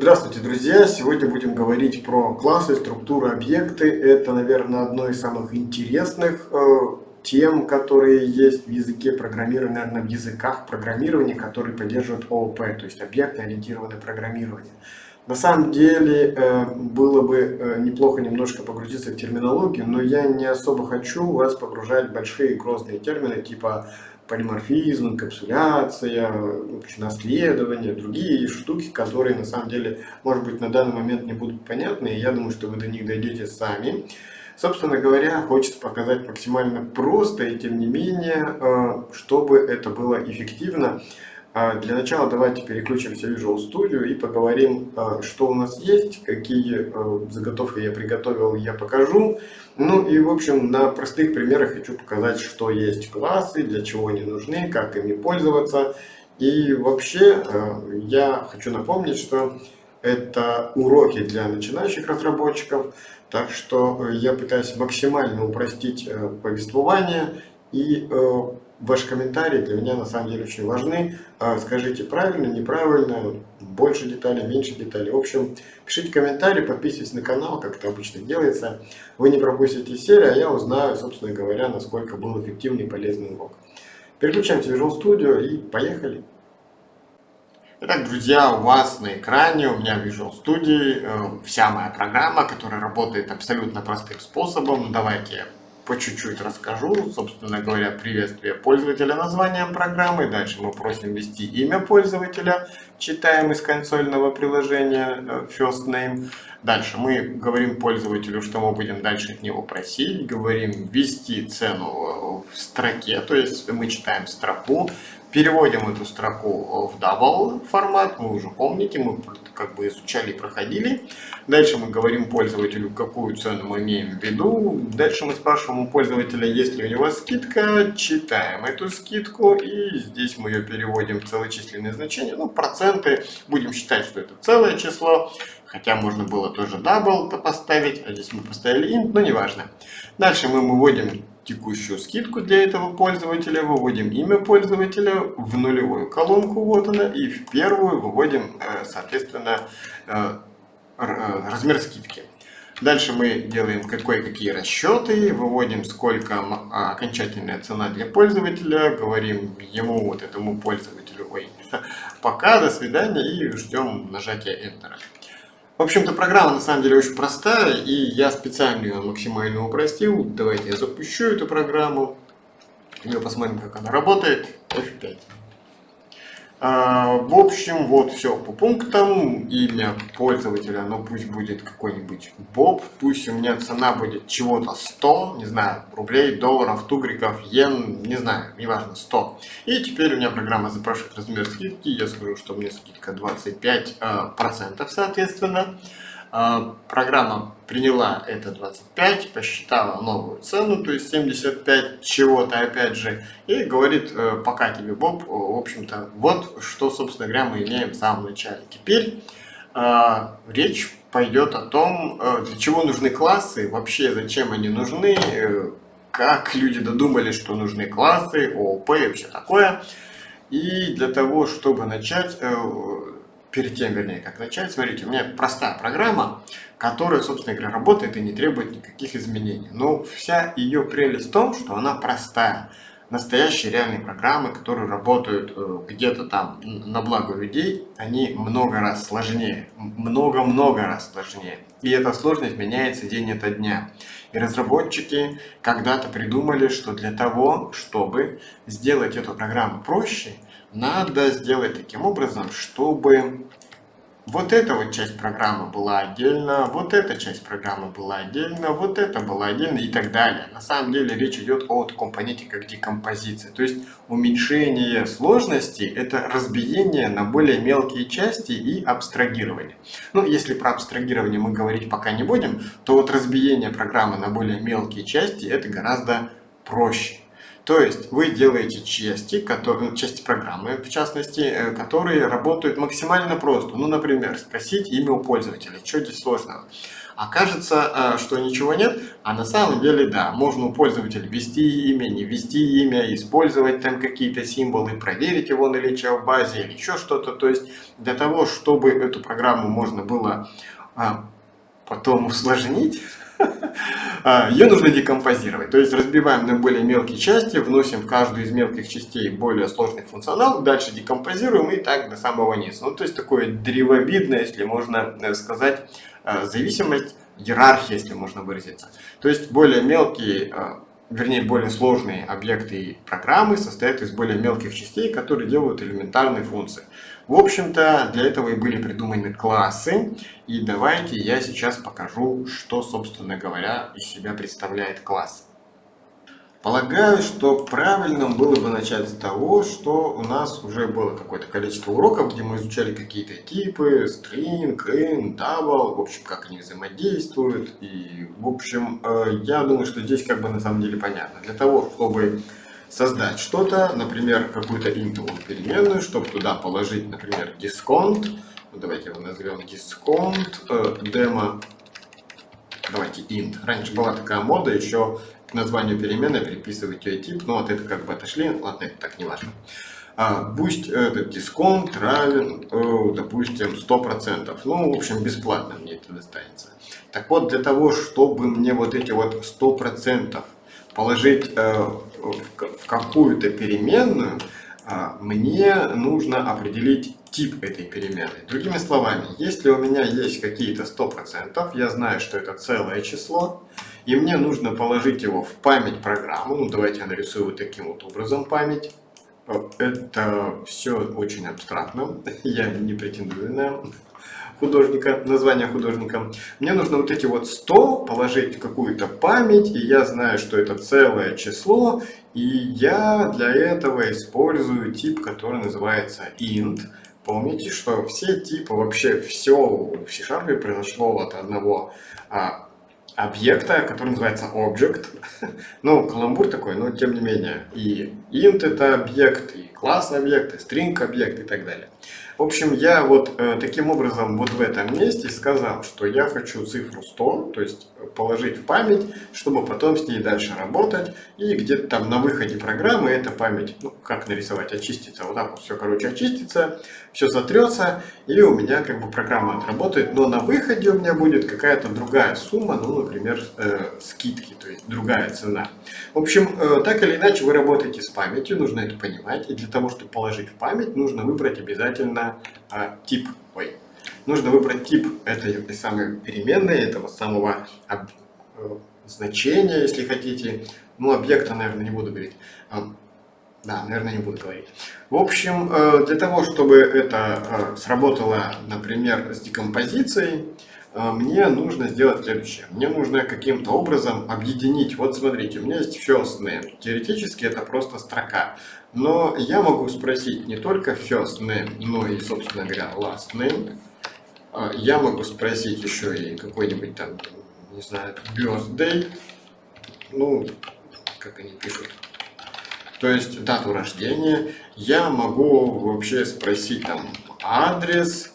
Здравствуйте, друзья! Сегодня будем говорить про классы, структуры, объекты. Это, наверное, одно из самых интересных э, тем, которые есть в языке программирования, наверное, в языках программирования, которые поддерживают ООП, то есть объектно-ориентированное программирование. На самом деле, э, было бы э, неплохо немножко погрузиться в терминологию, но я не особо хочу вас погружать в большие грозные термины, типа полиморфизм, инкапсуляция, наследование, другие штуки, которые на самом деле, может быть, на данный момент не будут понятны, и я думаю, что вы до них дойдете сами. Собственно говоря, хочется показать максимально просто и тем не менее, э, чтобы это было эффективно. А для начала давайте переключимся в Visual Studio и поговорим, а, что у нас есть, какие а, заготовки я приготовил, я покажу. Ну и в общем на простых примерах хочу показать, что есть классы, для чего они нужны, как ими пользоваться. И вообще я хочу напомнить, что это уроки для начинающих разработчиков, так что я пытаюсь максимально упростить повествование и э, Ваши комментарии для меня на самом деле очень важны. А, скажите правильно, неправильно, больше деталей, меньше деталей. В общем, пишите комментарии, подписывайтесь на канал, как это обычно делается. Вы не пропустите серию, а я узнаю, собственно говоря, насколько был эффективный и полезный урок. Переключаемся в Visual Studio и поехали. Итак, друзья, у вас на экране, у меня в Visual Studio, э, вся моя программа, которая работает абсолютно простым способом. Давайте по чуть-чуть расскажу. Собственно говоря, приветствие пользователя названием программы. Дальше мы просим ввести имя пользователя. Читаем из консольного приложения э, First Name. Дальше мы говорим пользователю, что мы будем дальше от него просить. Говорим ввести цену в строке, то есть мы читаем строку. Переводим эту строку в double формат, вы уже помните, мы как бы изучали и проходили. Дальше мы говорим пользователю, какую цену мы имеем в виду. Дальше мы спрашиваем у пользователя, есть ли у него скидка, читаем эту скидку и здесь мы ее переводим в целочисленные значения. Ну, проценты, будем считать, что это целое число. Хотя можно было тоже double поставить, а здесь мы поставили int, но неважно. Дальше мы выводим текущую скидку для этого пользователя, выводим имя пользователя в нулевую колонку, вот она, и в первую выводим, э, соответственно, э, э, размер скидки. Дальше мы делаем какой-какие расчеты, выводим сколько окончательная цена для пользователя, говорим ему, вот этому пользователю, ой, пока, до свидания и ждем нажатия Enter. В общем-то, программа на самом деле очень простая, и я специально ее максимально упростил. Давайте я запущу эту программу, и мы посмотрим, как она работает. F5. А, в общем, вот все по пунктам. Имя пользователя, ну пусть будет какой-нибудь Боб. Пусть у меня цена будет чего-то 100, не знаю, рублей, долларов, тугриков, йен, не знаю, неважно, 100. И теперь у меня программа запрашивает размер скидки. Я скажу, что мне скидка 25%, а, соответственно. А, программа приняла это 25, посчитала новую цену, то есть 75 чего-то опять же, и говорит, э, пока тебе, Боб, в общем-то, вот что, собственно говоря, мы имеем в самом начале. Теперь э, речь пойдет о том, э, для чего нужны классы, вообще зачем они нужны, э, как люди додумали, что нужны классы, ООП и все такое. И для того, чтобы начать, перед тем, вернее, как начать, смотрите, у меня простая программа, которая, собственно говоря, работает и не требует никаких изменений. Но вся ее прелесть в том, что она простая. Настоящие реальные программы, которые работают э, где-то там на благо людей, они много раз сложнее, много-много раз сложнее. И эта сложность меняется день ото дня. И разработчики когда-то придумали, что для того, чтобы сделать эту программу проще, надо сделать таким образом, чтобы вот эта вот часть программы была отдельно, вот эта часть программы была отдельно, вот это была отдельно и так далее. На самом деле речь идет о таком понятии, как декомпозиция. То есть уменьшение сложности – это разбиение на более мелкие части и абстрагирование. Ну, если про абстрагирование мы говорить пока не будем, то вот разбиение программы на более мелкие части – это гораздо проще. То есть вы делаете части, которые, части программы, в частности, э, которые работают максимально просто. Ну, например, спросить имя у пользователя. Что здесь сложного? Окажется, э, что ничего нет, а на самом деле да, можно у пользователя ввести имя, не ввести имя, использовать там какие-то символы, проверить его наличие в базе или еще что-то. То есть для того, чтобы эту программу можно было а, потом усложнить, а, ее нужно декомпозировать. То есть разбиваем на более мелкие части, вносим в каждую из мелких частей более сложный функционал, дальше декомпозируем и так до самого низа. Ну, то есть такое древовидное, если можно э, сказать, э, зависимость, иерархия, если можно выразиться. То есть более мелкие э, вернее, более сложные объекты и программы состоят из более мелких частей, которые делают элементарные функции. В общем-то, для этого и были придуманы классы. И давайте я сейчас покажу, что, собственно говоря, из себя представляет класс. Полагаю, что правильным было бы начать с того, что у нас уже было какое-то количество уроков, где мы изучали какие-то типы, string, int, double, в общем, как они взаимодействуют. И, в общем, э, я думаю, что здесь как бы на самом деле понятно. Для того, чтобы создать что-то, например, какую-то интовую переменную, чтобы туда положить, например, дисконт, давайте его назовем дисконт, э, демо, давайте int. Раньше была такая мода еще к названию переменной приписывать ее тип, но вот это как бы отошли, ладно, это так не важно. А, пусть этот дисконт равен, э, допустим, 100%. Ну, в общем, бесплатно мне это достанется. Так вот, для того, чтобы мне вот эти вот 100% положить э, в какую-то переменную, э, мне нужно определить тип этой переменной. Другими словами, если у меня есть какие-то 100%, я знаю, что это целое число, и мне нужно положить его в память программы. Ну, давайте я нарисую вот таким вот образом память. Это все очень абстрактно. Я не претендую на художника, название художника. Мне нужно вот эти вот 100 положить какую-то память, и я знаю, что это целое число, и я для этого использую тип, который называется int. Помните, что все типы, вообще все в C-Sharp произошло от одного а, объекта, который называется object. ну, каламбур такой, но тем не менее. И int это объект, и класс объект, и string объект и так далее. В общем, я вот э, таким образом вот в этом месте сказал, что я хочу цифру 100, то есть положить в память, чтобы потом с ней дальше работать. И где-то там на выходе программы эта память, ну как нарисовать, очистится. Вот так вот все, короче, очистится, все сотрется, и у меня как бы программа отработает. Но на выходе у меня будет какая-то другая сумма, ну, например, э, скидки, то есть другая цена. В общем, э, так или иначе вы работаете с памятью, нужно это понимать. И для того, чтобы положить в память, нужно выбрать обязательно э, тип. Ой, нужно выбрать тип этой самой переменной, этого самого об, э, значения, если хотите. Ну, объекта, наверное, не буду говорить. Да, наверное, не буду говорить. В общем, э, для того, чтобы это э, сработало, например, с декомпозицией, э, мне нужно сделать следующее. Мне нужно каким-то образом объединить. Вот смотрите, у меня есть first name. Теоретически это просто строка. Но я могу спросить не только first name, но и, собственно говоря, last name. А, я могу спросить еще и какой-нибудь там, не знаю, birthday, ну, как они пишут, то есть дату рождения. Я могу вообще спросить там адрес.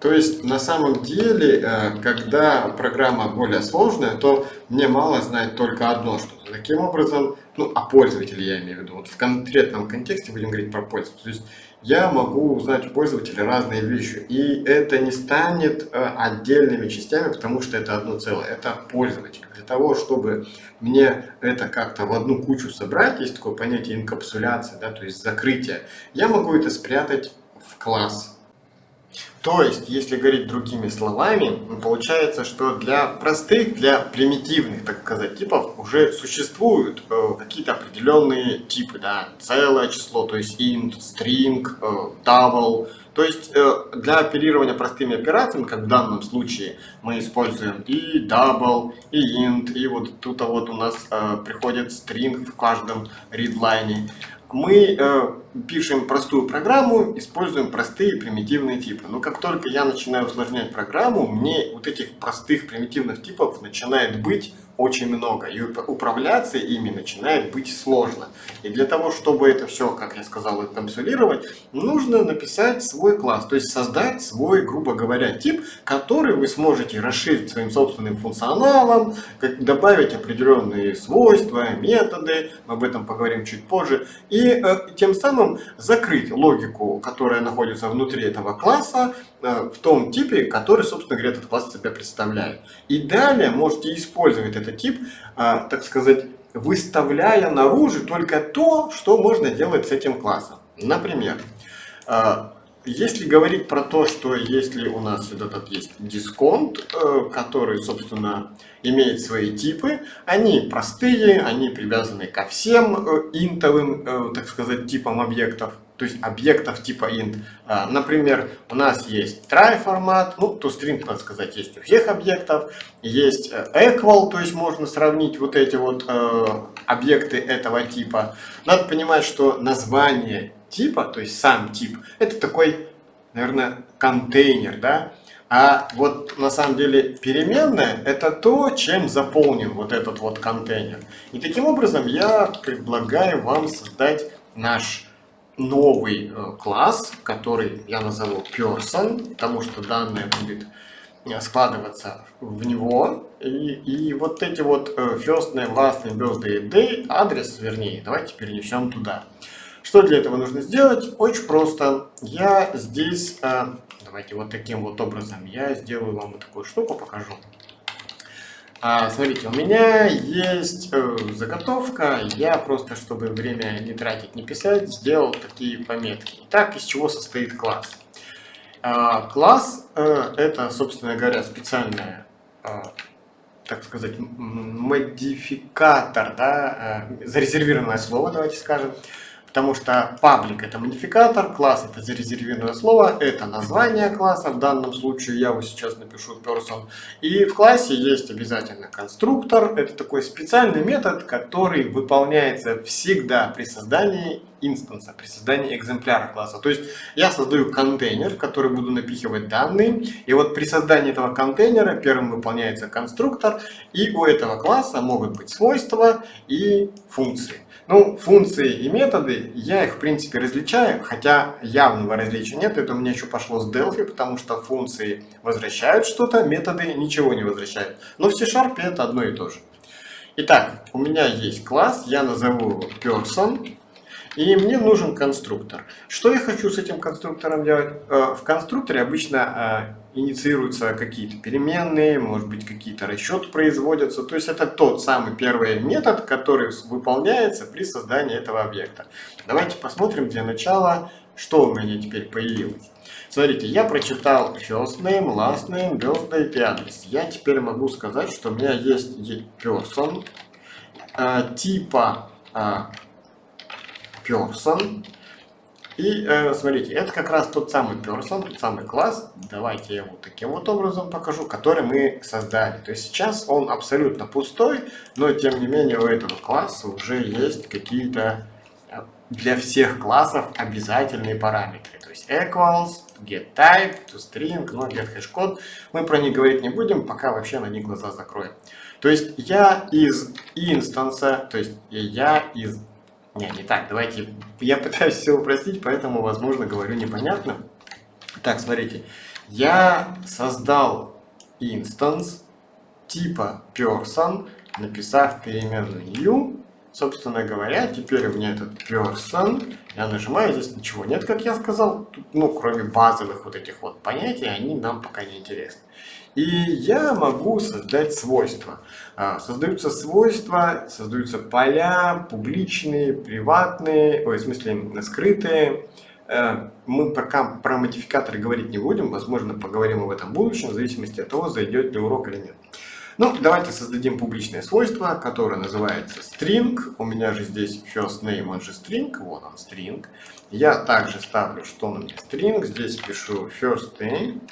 То есть на самом деле, э, когда программа более сложная, то мне мало знать только одно что-то. Таким образом, ну, о пользователе я имею в виду. Вот в конкретном контексте будем говорить про пользователя. То есть я могу узнать у пользователя разные вещи. И это не станет э, отдельными частями, потому что это одно целое. Это пользователь. Для того, чтобы мне это как-то в одну кучу собрать, есть такое понятие инкапсуляции, да, то есть закрытие, я могу это спрятать в класс. То есть, если говорить другими словами, получается, что для простых, для примитивных, так сказать, типов уже существуют э, какие-то определенные типы, да, целое число, то есть int, string, э, double. То есть, э, для оперирования простыми операциями, как в данном случае, мы используем и double, и int, и вот тут вот у нас э, приходит string в каждом readline мы э, пишем простую программу, используем простые примитивные типы. Но как только я начинаю усложнять программу, мне вот этих простых примитивных типов начинает быть очень много, и управляться ими начинает быть сложно. И для того, чтобы это все, как я сказал, консолировать, нужно написать свой класс, то есть создать свой, грубо говоря, тип, который вы сможете расширить своим собственным функционалом, добавить определенные свойства, методы, мы об этом поговорим чуть позже, и э, тем самым закрыть логику, которая находится внутри этого класса, э, в том типе, который, собственно говоря, этот класс себя представляет. И далее можете использовать этот тип, э, так сказать, выставляя наружу только то, что можно делать с этим классом. Например, э, если говорить про то, что если у нас этот есть дисконт, э, который, собственно, имеет свои типы, они простые, они привязаны ко всем э, интовым, так сказать, типам объектов, то есть объектов типа int. Например, у нас есть try формат, ну, то string, надо сказать, есть у всех объектов, есть equal, то есть можно сравнить вот эти вот объекты этого типа. Надо понимать, что название типа, то есть сам тип, это такой, наверное, контейнер, да? А вот на самом деле переменная это то, чем заполнен вот этот вот контейнер. И таким образом я предлагаю вам создать наш новый э, класс, который я назову person, потому что данное будет э, складываться в него. И, и вот эти вот э, first name, last name, birthday, day, адрес, вернее, давайте перенесем туда. Что для этого нужно сделать? Очень просто. Я здесь, давайте вот таким вот образом, я сделаю вам вот такую штуку, покажу. А, смотрите, у меня есть э, заготовка, я просто, чтобы время не тратить, не писать, сделал такие пометки. Итак, из чего состоит класс? А, класс э, это, собственно говоря, специальная так сказать, модификатор, да, зарезервированное слово, давайте скажем, Потому что паблик это модификатор, класс это зарезервированное слово, это название класса, в данном случае я его сейчас напишу person. И в классе есть обязательно конструктор, это такой специальный метод, который выполняется всегда при создании инстанса, при создании экземпляра класса. То есть я создаю контейнер, в который буду напихивать данные, и вот при создании этого контейнера первым выполняется конструктор, и у этого класса могут быть свойства и функции. Ну, функции и методы, я их в принципе различаю, хотя явного различия нет, это у меня еще пошло с Delphi, потому что функции возвращают что-то, методы ничего не возвращают. Но в C-Sharp это одно и то же. Итак, у меня есть класс, я назову его person, и мне нужен конструктор. Что я хочу с этим конструктором делать? Э, в конструкторе обычно э, инициируются какие-то переменные, может быть какие-то расчеты производятся. То есть это тот самый первый метод, который выполняется при создании этого объекта. Давайте посмотрим для начала, что у меня теперь появилось. Смотрите, я прочитал first name, last name, birthday и адрес. Я теперь могу сказать, что у меня есть person э, типа person и э, смотрите, это как раз тот самый person, тот самый класс, давайте я вот таким вот образом покажу, который мы создали. То есть сейчас он абсолютно пустой, но тем не менее у этого класса уже есть какие-то э, для всех классов обязательные параметры. То есть equals, getType, toString, ну get hashcode. Мы про них говорить не будем, пока вообще на них глаза закроем. То есть я из инстанса, то есть я из не, не так, давайте, я пытаюсь все упростить, поэтому, возможно, говорю непонятно. Так, смотрите, я создал инстанс типа person, написав переменную new, собственно говоря, теперь у меня этот person, я нажимаю, здесь ничего нет, как я сказал, тут, ну, кроме базовых вот этих вот понятий, они нам пока не интересны. И я могу создать свойства. А, создаются свойства, создаются поля, публичные, приватные, ой, в смысле скрытые. Э, мы пока про модификаторы говорить не будем, возможно, поговорим об этом в будущем, в зависимости от того, зайдет ли урок или нет. Ну, давайте создадим публичное свойство, которое называется string. У меня же здесь first name, он же string, вот он string. Я также ставлю, что у меня string, здесь пишу first name.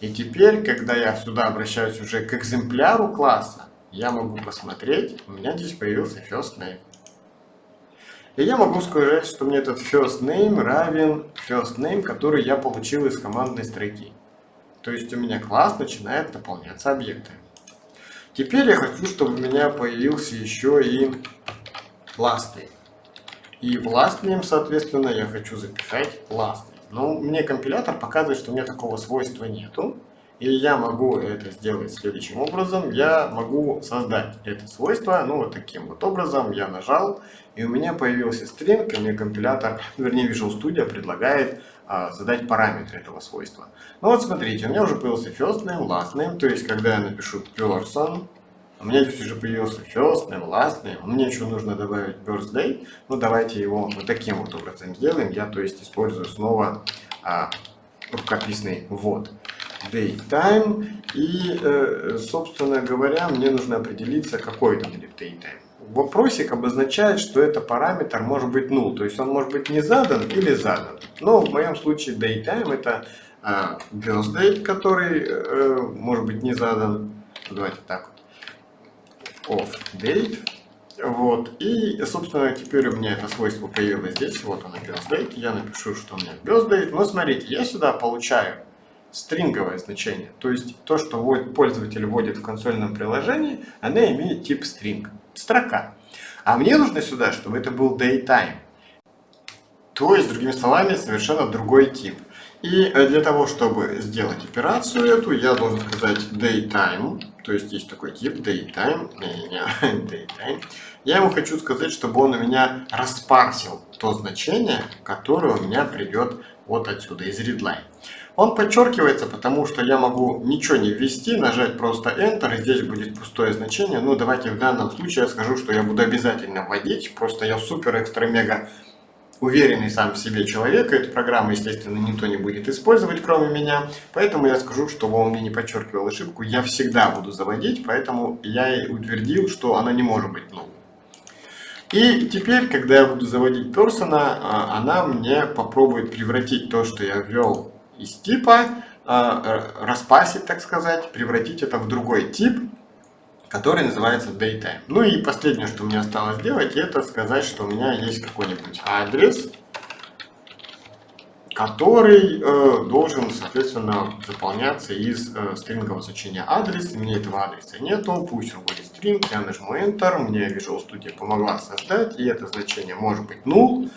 И теперь, когда я сюда обращаюсь уже к экземпляру класса, я могу посмотреть, у меня здесь появился first name. И я могу сказать, что мне этот first name равен first name, который я получил из командной строки. То есть у меня класс начинает наполняться объектами. Теперь я хочу, чтобы у меня появился еще и name. И в last name, соответственно, я хочу записать name. Но мне компилятор показывает, что у меня такого свойства нету. И я могу это сделать следующим образом. Я могу создать это свойство, ну вот таким вот образом. Я нажал, и у меня появился стринг, и мне компилятор, вернее Visual Studio предлагает задать параметры этого свойства. Ну вот смотрите, у меня уже появился first name, last name, то есть когда я напишу person, у меня здесь уже появился first name, last name, мне еще нужно добавить birthday, ну давайте его вот таким вот образом сделаем, я то есть использую снова а, рукописный ввод. Date time. И, э, собственно говоря, мне нужно определиться, какой это будет date time вопросик обозначает, что это параметр может быть null, то есть он может быть не задан или задан. Но в моем случае datetime это э, birth который э, может быть не задан. Давайте так вот. Off date. Вот. И, собственно, теперь у меня это свойство появилось здесь. Вот оно, birth Я напишу, что у меня birth Но смотрите, я сюда получаю стринговое значение. То есть то, что пользователь вводит в консольном приложении, оно имеет тип string строка. А мне нужно сюда, чтобы это был daytime. То есть, другими словами, совершенно другой тип. И э, для того, чтобы сделать операцию эту, я должен сказать daytime, то есть есть такой тип daytime, daytime. Я ему хочу сказать, чтобы он у меня распарсил то значение, которое у меня придет вот отсюда, из readline. Он подчеркивается, потому что я могу ничего не ввести, нажать просто Enter, здесь будет пустое значение. Ну, давайте в данном случае я скажу, что я буду обязательно вводить. Просто я супер, экстра, мега уверенный сам в себе человек. Эту программу, естественно, никто не будет использовать, кроме меня. Поэтому я скажу, чтобы он мне не подчеркивал ошибку, я всегда буду заводить, поэтому я и утвердил, что она не может быть null. И теперь, когда я буду заводить персона, а, она мне попробует превратить то, что я ввел из типа, а, распасить, так сказать, превратить это в другой тип, который называется datetime. Ну и последнее, что мне осталось сделать, это сказать, что у меня есть какой-нибудь адрес, который э, должен, соответственно, заполняться из э, стрингового значения адрес. У меня этого адреса нету, пусть он будет string, я нажму Enter, мне Visual Studio помогла создать, и это значение может быть null.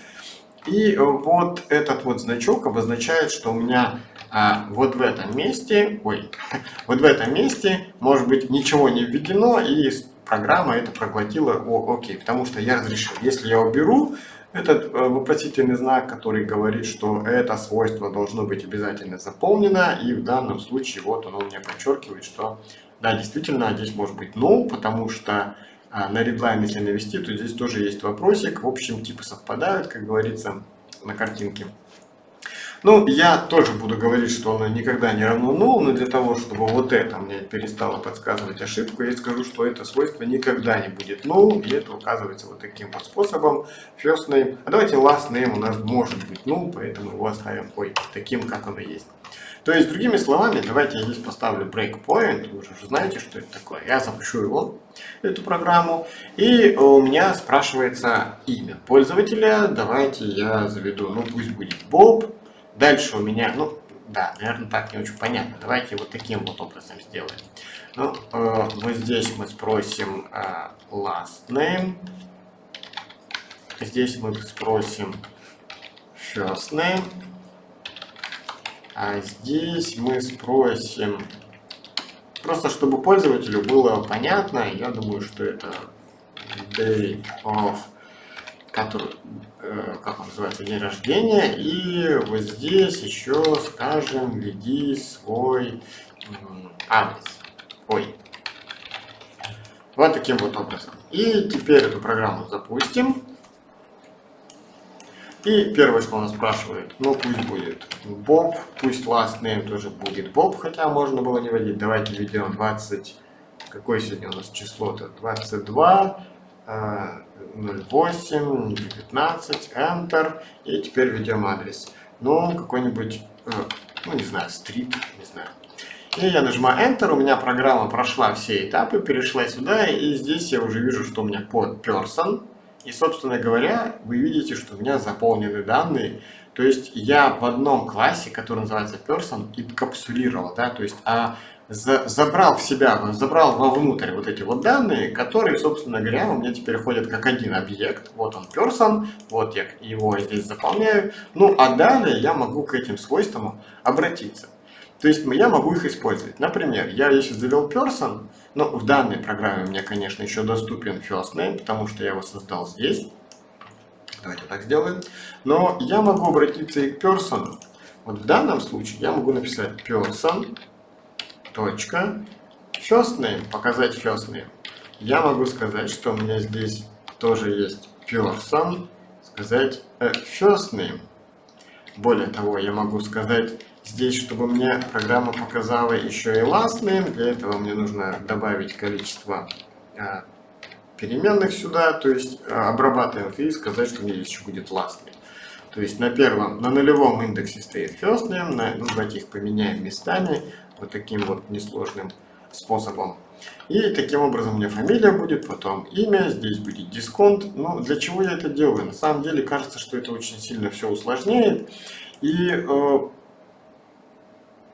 И вот этот вот значок обозначает, что у меня а, вот в этом месте, ой, вот в этом месте, может быть, ничего не введено, и программа это проглотила, о, окей, потому что я разрешил. Если я уберу этот э, вопросительный знак, который говорит, что это свойство должно быть обязательно заполнено, и в данном случае вот оно мне подчеркивает, что да, действительно, здесь может быть null, потому что а на редлайн, если навести, то здесь тоже есть вопросик. В общем, типы совпадают, как говорится, на картинке. Ну, я тоже буду говорить, что оно никогда не равно null, но для того, чтобы вот это мне перестало подсказывать ошибку, я скажу, что это свойство никогда не будет null, и это указывается вот таким вот способом. First name. А давайте last name у нас может быть null, поэтому его оставим ой, таким, как оно есть. То есть, другими словами, давайте я здесь поставлю breakpoint, вы уже знаете, что это такое. Я запущу его, эту программу, и у меня спрашивается имя пользователя. Давайте я заведу, ну пусть будет Боб. Дальше у меня, ну да, наверное, так не очень понятно. Давайте вот таким вот образом сделаем. Ну, э, вот здесь мы спросим э, last name. Здесь мы спросим first name. А здесь мы спросим, просто чтобы пользователю было понятно, я думаю, что это date of, который, э, как он называется, день рождения. И вот здесь еще скажем, введи свой адрес. Ой. Вот таким вот образом. И теперь эту программу запустим. И первое, что он спрашивает, ну пусть будет Боб, пусть last name тоже будет Боб, хотя можно было не вводить. Давайте введем 20, какое сегодня у нас число-то? 22, 08, 19, Enter. И теперь введем адрес. Ну, какой-нибудь, э, ну не знаю, стрит, не знаю. И я нажимаю Enter, у меня программа прошла все этапы, перешла сюда, и здесь я уже вижу, что у меня под person. И, собственно говоря, вы видите, что у меня заполнены данные. То есть я в одном классе, который называется person, инкапсулировал, да, то есть, а за, забрал в себя, забрал вовнутрь вот эти вот данные, которые, собственно говоря, у меня теперь ходят как один объект. Вот он person, вот я его здесь заполняю. Ну, а далее я могу к этим свойствам обратиться. То есть я могу их использовать. Например, я если завел person, ну, в данной программе мне, конечно, еще доступен first name, потому что я его создал здесь. Давайте так сделаем. Но я могу обратиться и к person. Вот в данном случае я могу написать person, first name, показать first name. Я могу сказать, что у меня здесь тоже есть person, сказать э, first name. Более того, я могу сказать здесь, чтобы мне программа показала еще и last. Для этого мне нужно добавить количество э, переменных сюда, то есть э, обрабатываем и сказать, что у меня еще будет last. То есть на первом, на нулевом индексе стоит first на, ну, давайте их поменяем местами вот таким вот несложным способом. И таким образом у меня фамилия будет, потом имя, здесь будет дисконт. Ну, для чего я это делаю? На самом деле кажется, что это очень сильно все усложняет. И э,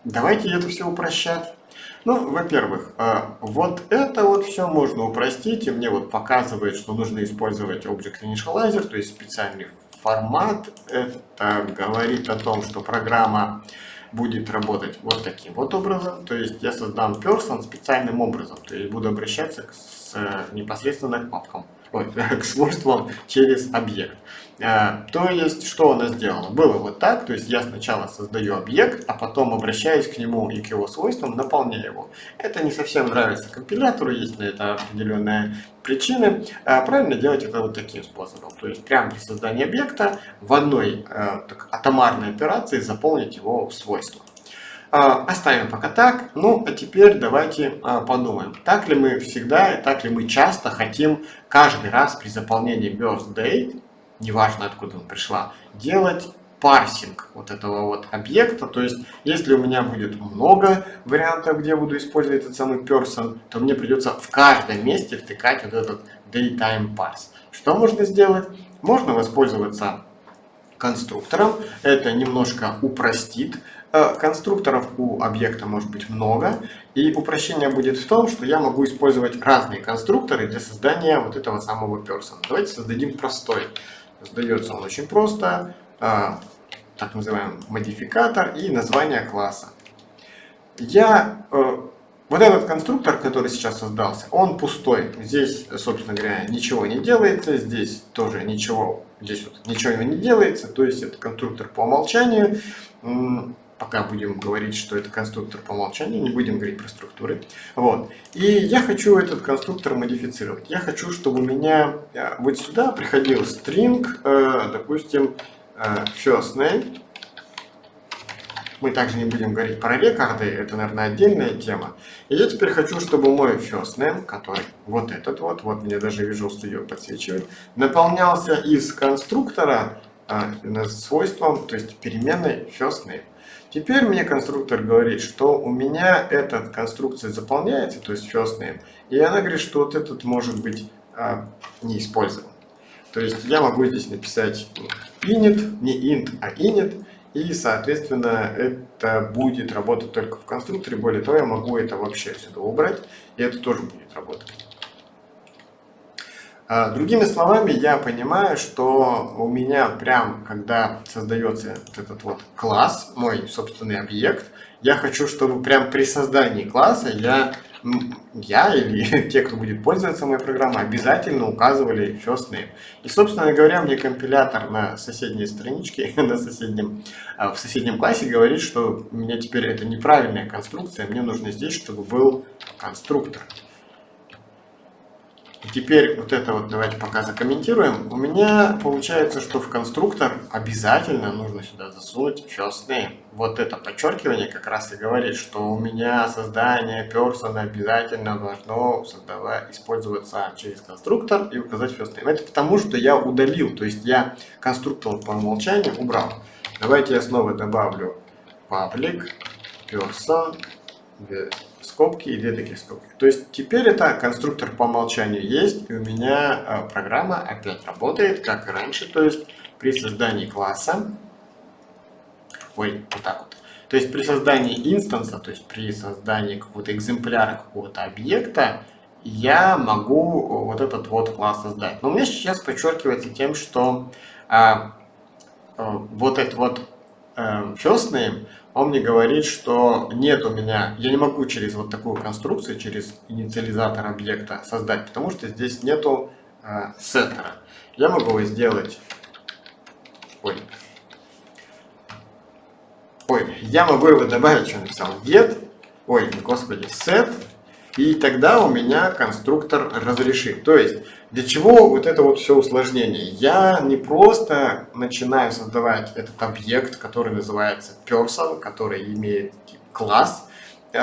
давайте это все упрощать. Ну, во-первых, э, вот это вот все можно упростить, и мне вот показывает, что нужно использовать Object Initializer, то есть специальный формат. Это говорит о том, что программа будет работать вот таким вот образом. То есть я создам person специальным образом, то есть буду обращаться с, непосредственно к папкам ой, к свойствам через объект. А, то есть, что она сделала? Было вот так, то есть я сначала создаю объект, а потом обращаюсь к нему и к его свойствам, наполняю его. Это не совсем нравится компилятору, есть на это определенные причины. А правильно делать это вот таким способом. То есть, прямо при создании объекта в одной а, так, атомарной операции заполнить его свойства. Оставим пока так. Ну, а теперь давайте подумаем, так ли мы всегда и так ли мы часто хотим каждый раз при заполнении birthday, неважно откуда пришла, делать парсинг вот этого вот объекта. То есть, если у меня будет много вариантов, где буду использовать этот самый person, то мне придется в каждом месте втыкать вот этот daytime parse. Что можно сделать? Можно воспользоваться конструктором. Это немножко упростит Э, конструкторов у объекта может быть много, и упрощение будет в том, что я могу использовать разные конструкторы для создания вот этого самого person. Давайте создадим простой. Создается он очень просто, э, так называемый модификатор и название класса. Я э, вот этот конструктор, который сейчас создался, он пустой. Здесь, собственно говоря, ничего не делается, здесь тоже ничего, здесь вот ничего не делается, то есть это конструктор по умолчанию пока будем говорить, что это конструктор по умолчанию, не будем говорить про структуры. Вот. И я хочу этот конструктор модифицировать. Я хочу, чтобы у меня э, вот сюда приходил string, э, допустим, э, first name. Мы также не будем говорить про рекорды, это, наверное, отдельная тема. И я теперь хочу, чтобы мой first name, который вот этот вот, вот мне даже Visual Studio подсвечивает, наполнялся из конструктора свойством, то есть переменной first name. Теперь мне конструктор говорит, что у меня эта конструкция заполняется, то есть first name, и она говорит, что вот этот может быть а, не использован. То есть я могу здесь написать init, не int, а init, и, соответственно, это будет работать только в конструкторе. Более того, я могу это вообще сюда убрать, и это тоже будет работать. А, другими словами, я понимаю, что у меня прям, когда создается вот этот вот класс, мой собственный объект, я хочу, чтобы прям при создании класса я, я или те, кто будет пользоваться моей программой, обязательно указывали first name. И, собственно говоря, мне компилятор на соседней страничке, на соседнем, а, в соседнем классе говорит, что у меня теперь это неправильная конструкция, мне нужно здесь, чтобы был конструктор. И теперь вот это вот давайте пока закомментируем. У меня получается, что в конструктор обязательно нужно сюда засунуть first name. Вот это подчеркивание как раз и говорит, что у меня создание person обязательно должно создавать, использоваться через конструктор и указать first name. Это потому, что я удалил, то есть я конструктор по умолчанию убрал. Давайте я снова добавлю public person скобки и две таких скобки. То есть теперь это конструктор по умолчанию есть, и у меня э, программа опять работает, как и раньше. То есть при создании класса, ой, вот так вот, То есть при создании инстанса, то есть при создании какого-то экземпляра какого-то объекта, я могу вот этот вот класс создать. Но у меня сейчас подчеркивается тем, что а, а, вот этот вот а, first name, он мне говорит, что нет у меня, я не могу через вот такую конструкцию, через инициализатор объекта создать, потому что здесь нету а, сеттера. Я могу его сделать, ой, ой, я могу его добавить, что написал, get, ой, господи, set, и тогда у меня конструктор разрешит. То есть, для чего вот это вот все усложнение? Я не просто начинаю создавать этот объект, который называется person, который имеет класс, э,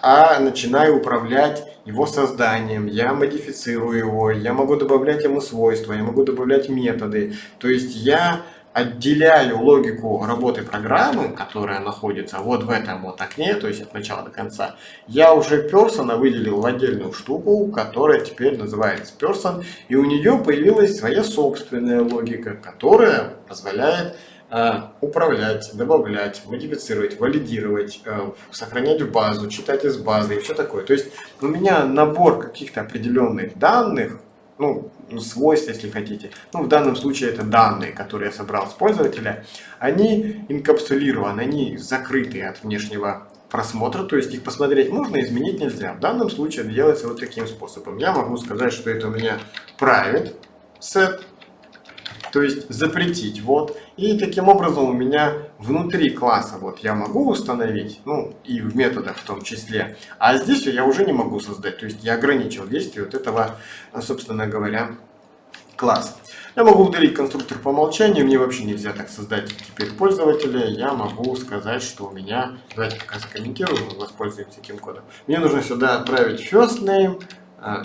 а начинаю управлять его созданием, я модифицирую его, я могу добавлять ему свойства, я могу добавлять методы. То есть я отделяю логику работы программы, которая находится вот в этом вот окне, то есть от начала до конца, я уже Person выделил в отдельную штуку, которая теперь называется Person, и у нее появилась своя собственная логика, которая позволяет э, управлять, добавлять, модифицировать, валидировать, э, сохранять в базу, читать из базы и все такое. То есть у меня набор каких-то определенных данных, ну, свойств, если хотите. Ну, в данном случае это данные, которые я собрал с пользователя. Они инкапсулированы, они закрыты от внешнего просмотра, то есть их посмотреть можно, изменить нельзя. В данном случае это делается вот таким способом. Я могу сказать, что это у меня private set, то есть запретить, вот. И таким образом у меня внутри класса вот я могу установить, ну и в методах в том числе, а здесь я уже не могу создать, то есть я ограничил действие вот этого, собственно говоря, класса. Я могу удалить конструктор по умолчанию, мне вообще нельзя так создать теперь пользователя. Я могу сказать, что у меня, давайте пока закомментирую, воспользуемся этим кодом. Мне нужно сюда отправить first name, а,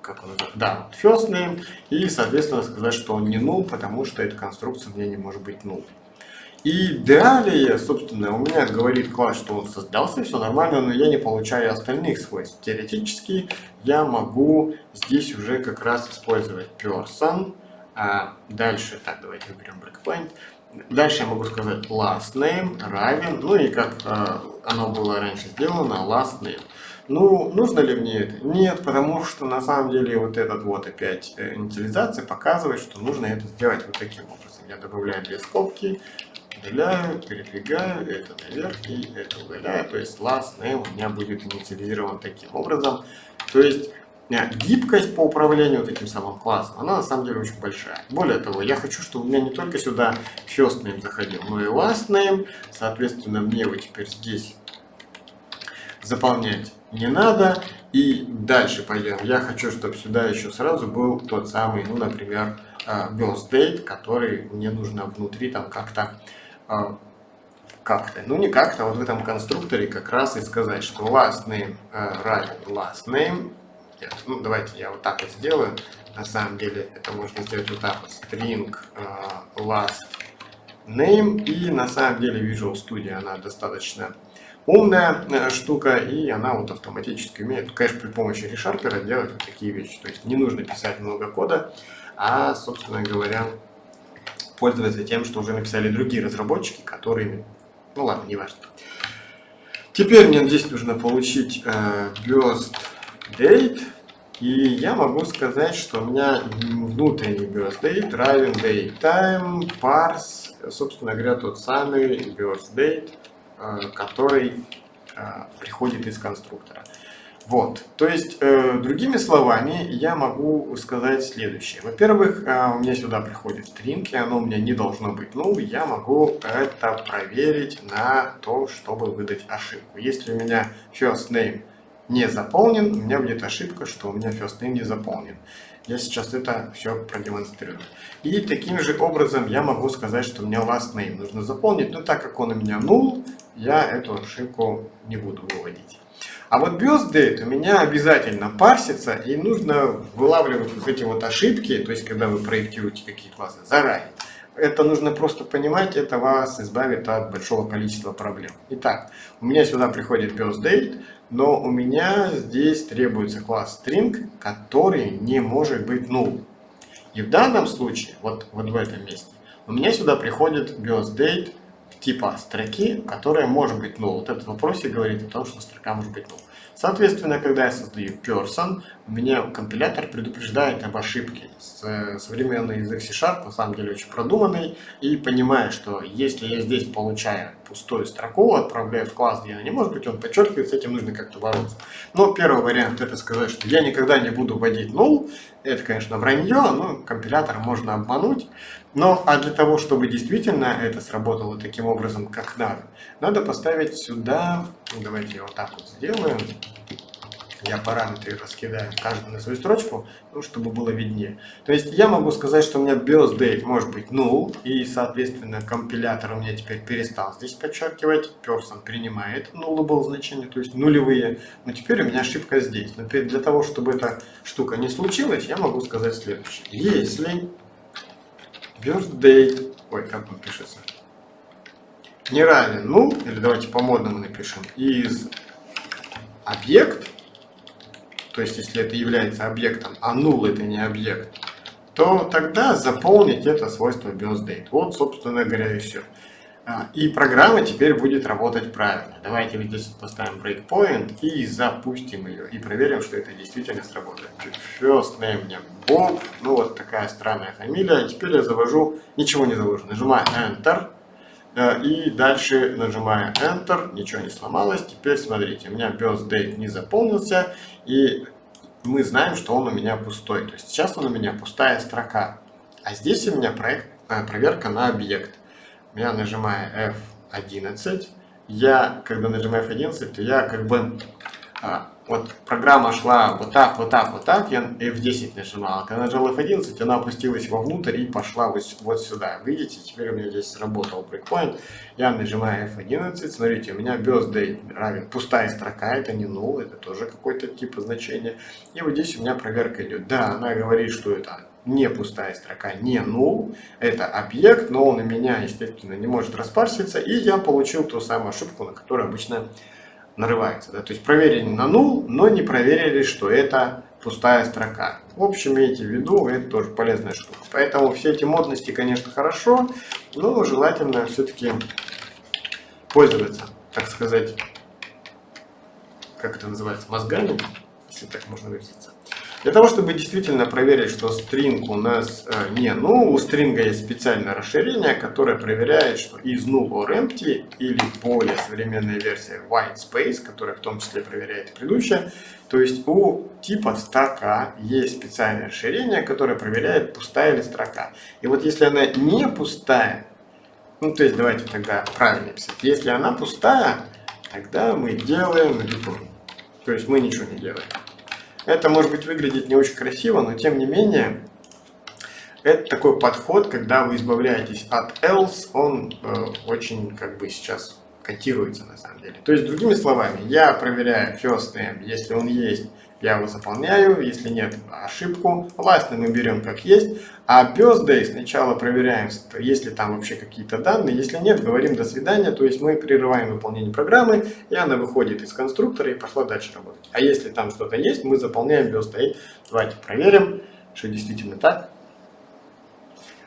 как он называется, да, first name, и, соответственно, сказать, что он не null, потому что эта конструкция у меня не может быть null. И далее, собственно, у меня говорит класс, что он создался, все нормально, но я не получаю остальных свойств. Теоретически я могу здесь уже как раз использовать person. А дальше, так, давайте выберем breakpoint. Дальше я могу сказать last name равен, ну и как э, оно было раньше сделано, last name. Ну, нужно ли мне это? Нет, потому что на самом деле вот этот вот опять э, инициализация показывает, что нужно это сделать вот таким образом. Я добавляю две скобки, удаляю, передвигаю, это наверх и это удаляю. То есть last name у меня будет инициализирован таким образом. То есть э, гибкость по управлению таким самым классом, она на самом деле очень большая. Более того, я хочу, чтобы у меня не только сюда first name заходил, но и last name. Соответственно, мне вот теперь здесь заполнять не надо. И дальше пойдем. Я хочу, чтобы сюда еще сразу был тот самый, ну, например, э, birth date, который мне нужно внутри там как-то как-то, ну не как-то, вот в этом конструкторе как раз и сказать, что last name э, равен last name. Нет, ну давайте я вот так вот сделаю. На самом деле это можно сделать вот так вот, string э, last name. И на самом деле Visual Studio она достаточно умная э, штука, и она вот автоматически умеет, конечно, при помощи ReSharper делать вот такие вещи. То есть не нужно писать много кода, а, собственно говоря, пользоваться тем, что уже написали другие разработчики, которые... Ну ладно, не важно. Теперь мне здесь нужно получить э, burst date. И я могу сказать, что у меня внутренний burst date равен date time parse, собственно говоря, тот самый burst date, э, который э, приходит из конструктора. Вот, то есть, э, другими словами, я могу сказать следующее. Во-первых, э, у меня сюда приходит string, и оно у меня не должно быть null. Я могу это проверить на то, чтобы выдать ошибку. Если у меня first name не заполнен, у меня будет ошибка, что у меня first name не заполнен. Я сейчас это все продемонстрирую. И таким же образом я могу сказать, что у меня last name нужно заполнить, но так как он у меня null, я эту ошибку не буду выводить. А вот BIOS у меня обязательно парсится, и нужно вылавливать вот эти вот ошибки, то есть когда вы проектируете какие классы, заранее. Это нужно просто понимать, это вас избавит от большого количества проблем. Итак, у меня сюда приходит BIOS но у меня здесь требуется класс string, который не может быть null. И в данном случае, вот, вот в этом месте, у меня сюда приходит BIOS типа строки, которая может быть null. Вот этот вопрос и говорит о том, что строка может быть null. Соответственно, когда я создаю person, меня компилятор предупреждает об ошибке. Современный язык C-Sharp на самом деле очень продуманный и понимает, что если я здесь получаю пустую строку, отправляю в класс, где она не может быть, он подчеркивает, с этим нужно как-то бороться. Но первый вариант это сказать, что я никогда не буду вводить null. Это, конечно, вранье, но компилятор можно обмануть. Но а для того, чтобы действительно это сработало таким образом, как надо, надо поставить сюда, давайте вот так вот сделаем, я параметры раскидаю каждый на свою строчку, ну, чтобы было виднее. То есть я могу сказать, что у меня birth может быть null, и, соответственно, компилятор у меня теперь перестал здесь подчеркивать, person принимает nullable значение, то есть нулевые, но теперь у меня ошибка здесь. Но для того, чтобы эта штука не случилась, я могу сказать следующее. Если birth ой, как он пишется, не равен ну, или давайте по-модному напишем, из объект, то есть если это является объектом, а null это не объект, то тогда заполнить это свойство birthDate. Вот, собственно говоря, и все. А, и программа теперь будет работать правильно. Давайте вот здесь поставим breakpoint и запустим ее. И проверим, что это действительно сработает. First name мне Bob. Ну вот такая странная фамилия. Теперь я завожу, ничего не завожу. Нажимаю Enter. Э, и дальше нажимаю Enter, ничего не сломалось. Теперь смотрите, у меня birthday не заполнился, и мы знаем, что он у меня пустой. То есть сейчас он у меня пустая строка. А здесь у меня проект, э, проверка на объект. Я нажимаю F11. Я, когда нажимаю F11, то я как бы а, вот программа шла вот так, вот так, вот так, я F10 нажимал, когда нажал F11, она опустилась вовнутрь и пошла вот, вот сюда. Видите, теперь у меня здесь сработал breakpoint, я нажимаю F11, смотрите, у меня birthday равен пустая строка, это не null, это тоже какой-то тип значения. И вот здесь у меня проверка идет. Да, она говорит, что это не пустая строка, не null, это объект, но он у меня, естественно, не может распарситься, и я получил ту самую ошибку, на которую обычно нарывается. Да? То есть проверили на null, но не проверили, что это пустая строка. В общем, имейте в виду, это тоже полезная штука. Поэтому все эти модности, конечно, хорошо, но желательно все-таки пользоваться, так сказать, как это называется, мозгами, если так можно выразиться. Для того, чтобы действительно проверить, что стринг у нас э, не ну, у стринга есть специальное расширение, которое проверяет, что из null or empty или более современная версия white space, которая в том числе проверяет предыдущая, то есть у типа строка есть специальное расширение, которое проверяет, пустая ли строка. И вот если она не пустая, ну то есть давайте тогда правильно писать, если она пустая, тогда мы делаем return. То есть мы ничего не делаем. Это может быть выглядеть не очень красиво, но тем не менее, это такой подход, когда вы избавляетесь от else, он э, очень как бы сейчас котируется на самом деле. То есть, другими словами, я проверяю first name, если он есть, я его заполняю, если нет, ошибку. Name мы берем как есть, а birthday сначала проверяем, есть ли там вообще какие-то данные, если нет, говорим до свидания, то есть мы прерываем выполнение программы, и она выходит из конструктора и пошла дальше работать. А если там что-то есть, мы заполняем birthday. Давайте проверим, что действительно так.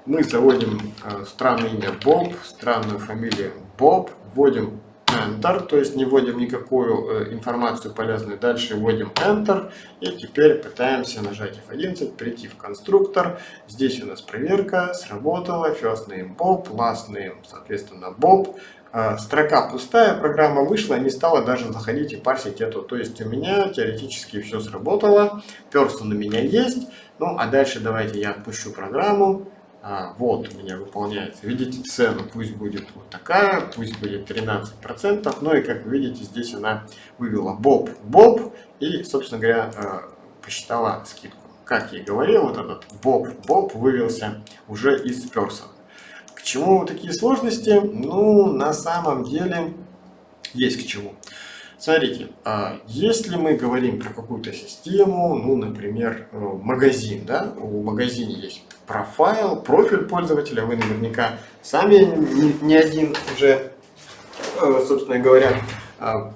Мы заводим э, странное имя Боб, странную фамилию Боб, вводим Enter, то есть не вводим никакую э, информацию полезную, дальше вводим Enter и теперь пытаемся нажать F11, прийти в конструктор. Здесь у нас проверка, сработала, first name Bob, last name, соответственно, Bob. Э, строка пустая, программа вышла, не стала даже заходить и парсить эту. То есть у меня теоретически все сработало, person у меня есть. Ну а дальше давайте я отпущу программу а, вот у меня выполняется. Видите, цену пусть будет вот такая, пусть будет 13%. Ну и как вы видите, здесь она вывела Боб, Боб и, собственно говоря, э, посчитала скидку. Как я и говорил, вот этот Боб, Боб вывелся уже из person. К чему такие сложности? Ну, на самом деле, есть к чему. Смотрите, а, если мы говорим про какую-то систему, ну, например, э, магазин, да, у магазина есть профайл, профиль пользователя, вы наверняка сами не один уже, э, собственно говоря, а,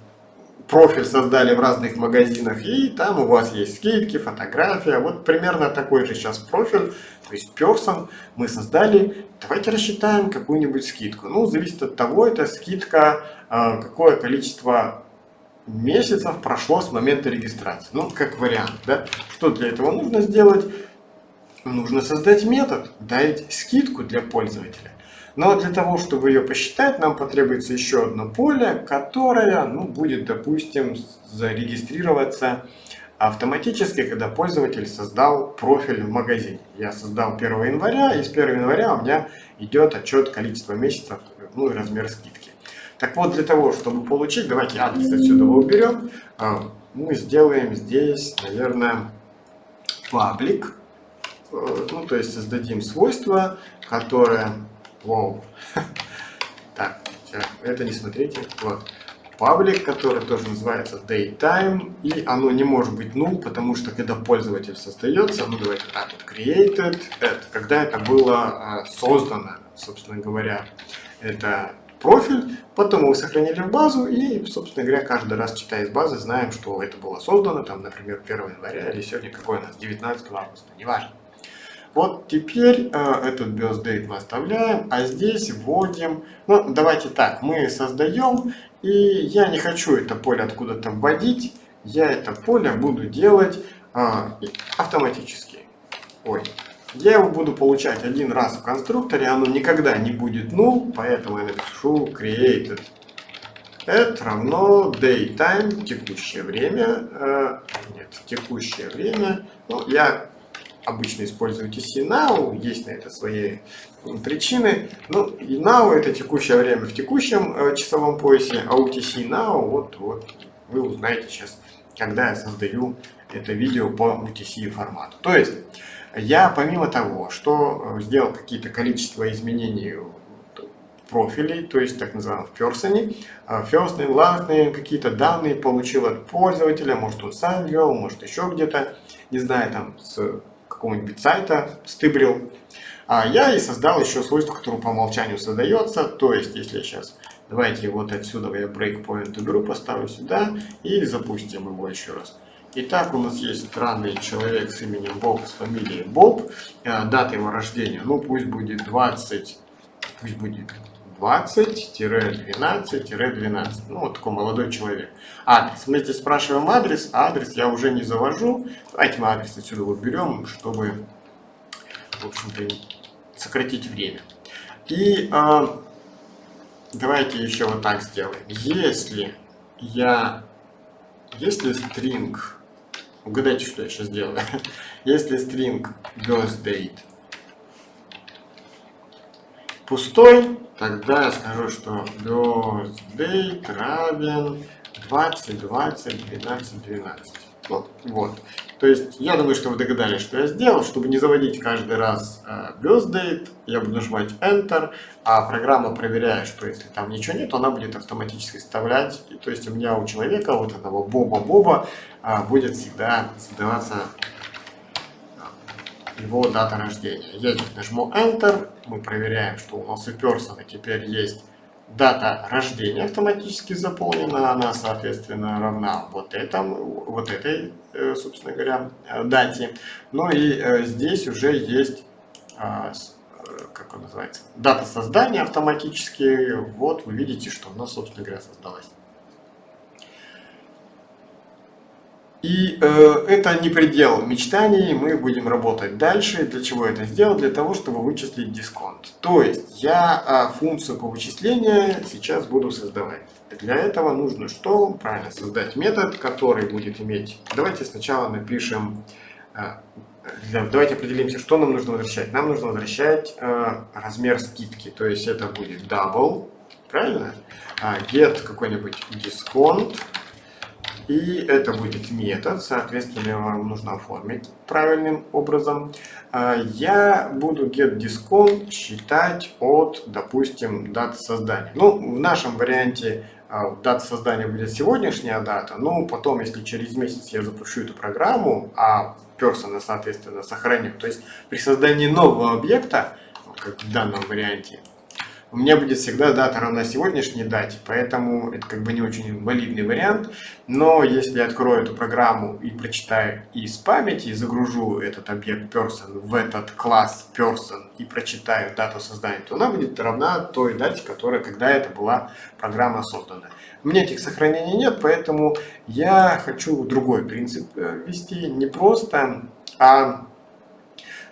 профиль создали в разных магазинах, и там у вас есть скидки, фотография. Вот примерно такой же сейчас профиль, то есть person мы создали. Давайте рассчитаем какую-нибудь скидку. Ну, зависит от того, это скидка, а, какое количество месяцев прошло с момента регистрации. Ну, как вариант, да. Что для этого нужно сделать? Нужно создать метод, дать скидку для пользователя. Но для того, чтобы ее посчитать, нам потребуется еще одно поле, которое ну, будет, допустим, зарегистрироваться автоматически, когда пользователь создал профиль в магазине. Я создал 1 января, и с 1 января у меня идет отчет количества месяцев, ну и размер скидки. Так вот, для того, чтобы получить, давайте адрес отсюда уберем, а, мы сделаем здесь, наверное, паблик, э, ну, то есть создадим свойство, которое Вау. Так, это не смотрите. Вот. Паблик, который тоже называется daytime, и оно не может быть null, потому что когда пользователь создается, ну давайте так created, это, когда это было а, создано, собственно говоря, это профиль, потом его сохранили в базу и, собственно говоря, каждый раз читая из базы, знаем, что это было создано, там, например, 1 января или сегодня какой у нас, 19 августа, неважно. Вот теперь э, этот birth мы оставляем, а здесь вводим, ну давайте так, мы создаем, и я не хочу это поле откуда-то вводить, я это поле буду делать э, автоматически. Ой, я его буду получать один раз в конструкторе, оно никогда не будет null, поэтому я напишу created это равно daytime, текущее время, э, нет, текущее время, ну, я обычно используете CNOW, есть на это свои причины. Ну, и now это текущее время в текущем э, часовом поясе, а UTC now, вот, вот вы узнаете сейчас, когда я создаю это видео по UTC формату. То есть, я помимо того, что э, сделал какие-то количество изменений профилей, то есть так называемых person, first name, last name, какие-то данные получил от пользователя, может он сам ввел, может еще где-то, не знаю, там с какого-нибудь сайта стыбрил. А я и создал еще свойство, которое по умолчанию создается. То есть, если я сейчас, давайте вот отсюда я breakpoint уберу, поставлю сюда и запустим его еще раз. Итак, у нас есть странный человек с именем Боб, с фамилией Боб. Э, дата его рождения, ну пусть будет 20, пусть будет 20-12-12. Ну, вот такой молодой человек. Адрес. Мы здесь спрашиваем адрес, а адрес я уже не завожу. Давайте мы адрес отсюда вот берем, чтобы, в общем-то, сократить время. И э, давайте еще вот так сделаем. Если я, если string, угадайте, что я сейчас делаю. Если string birthdate пустой, тогда я скажу, что birthdate равен 20, 20, 12, 12. Вот, вот. То есть, я думаю, что вы догадались, что я сделал. Чтобы не заводить каждый раз э, birthdate, я буду нажимать Enter, а программа проверяет, что если там ничего нет, она будет автоматически вставлять. И, то есть, у меня у человека, вот этого Боба-Боба, э, будет всегда создаваться его дата рождения. Я нажму Enter, мы проверяем, что у нас у Person теперь есть дата рождения автоматически заполнена, она, соответственно, равна вот, этому, вот этой, э, собственно говоря, э, дате. Ну и э, здесь уже есть, а, как он называется, дата создания автоматически. Вот вы видите, что она, собственно говоря, создалась. И э, это не предел мечтаний, мы будем работать дальше. Для чего это сделать? Для того, чтобы вычислить дисконт. То есть я э, функцию по вычислению сейчас буду создавать. Для этого нужно что? Правильно, создать метод, который будет иметь... Давайте сначала напишем... Э, давайте определимся, что нам нужно возвращать. Нам нужно возвращать э, размер скидки. То есть это будет double, правильно? Э, get какой-нибудь дисконт и это будет метод, соответственно, вам нужно оформить правильным образом. А, я буду getDiscount считать от, допустим, даты создания. Ну, в нашем варианте а, дата создания будет сегодняшняя дата, но потом, если через месяц я запущу эту программу, а person, соответственно, сохраню, то есть при создании нового объекта, как в данном варианте, у меня будет всегда дата равна сегодняшней дате, поэтому это как бы не очень валидный вариант. Но если я открою эту программу и прочитаю из памяти, и загружу этот объект person в этот класс person и прочитаю дату создания, то она будет равна той дате, которая, когда это была программа создана. У меня этих сохранений нет, поэтому я хочу другой принцип э, ввести. Не просто, а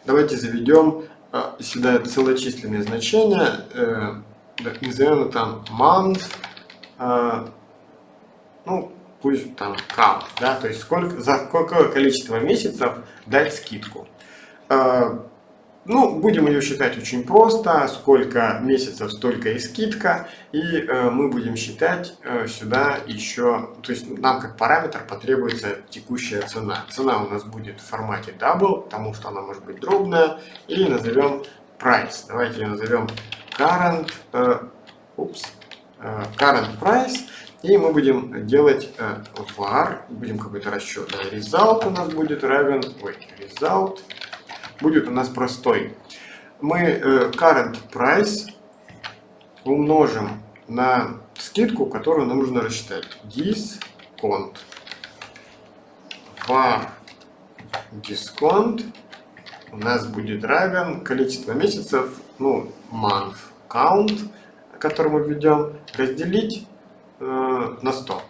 давайте заведем а, сюда целочисленные значения, э, назовем это там month, э, ну, пусть там count, да, то есть сколько, за какое количество месяцев дать скидку. Ну, будем ее считать очень просто, сколько месяцев, столько и скидка, и э, мы будем считать э, сюда еще, то есть нам как параметр потребуется текущая цена. Цена у нас будет в формате double, потому что она может быть дробная, и назовем price. Давайте ее назовем current, э, упс, э, current price, и мы будем делать э, var, будем какой-то расчет, result у нас будет равен, ой, result, будет у нас простой. Мы э, current price умножим на скидку, которую нам нужно рассчитать. Discount. var discount у нас будет равен количество месяцев, ну, month count, который мы введем, разделить э, на 100.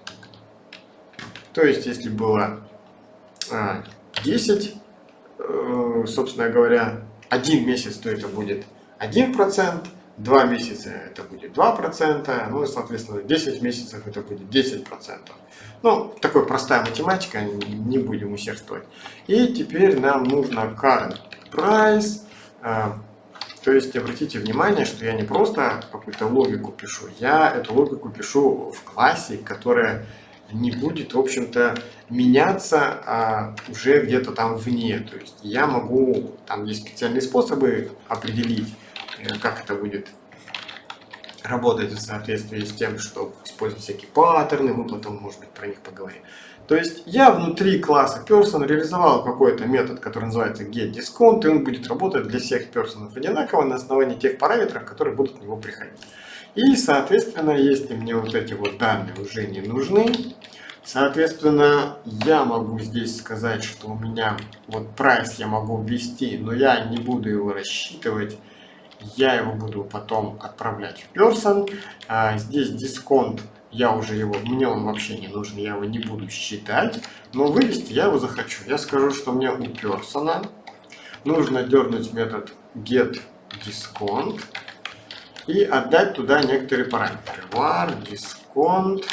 То есть, если было э, 10 Э, собственно говоря, один месяц, то это будет 1%, два месяца это будет 2%, ну и, соответственно, 10 месяцев это будет 10%. Ну, такая простая математика, не будем усердствовать. И теперь нам нужно current price, э, то есть обратите внимание, что я не просто какую-то логику пишу, я эту логику пишу в классе, которая не будет, в общем-то, меняться а, уже где-то там вне. То есть я могу, там есть специальные способы определить, э, как это будет работать в соответствии с тем, что использовать всякие паттерны, мы потом, может быть, про них поговорим. То есть я внутри класса person реализовал какой-то метод, который называется getDiscount, и он будет работать для всех персонов одинаково на основании тех параметров, которые будут в него приходить. И, соответственно, если мне вот эти вот данные уже не нужны, соответственно, я могу здесь сказать, что у меня вот price я могу ввести, но я не буду его рассчитывать, я его буду потом отправлять в person. А здесь дисконт, я уже его, мне он вообще не нужен, я его не буду считать, но вывести я его захочу. Я скажу, что мне у person нужно дернуть метод getDiscount и отдать туда некоторые параметры. var discount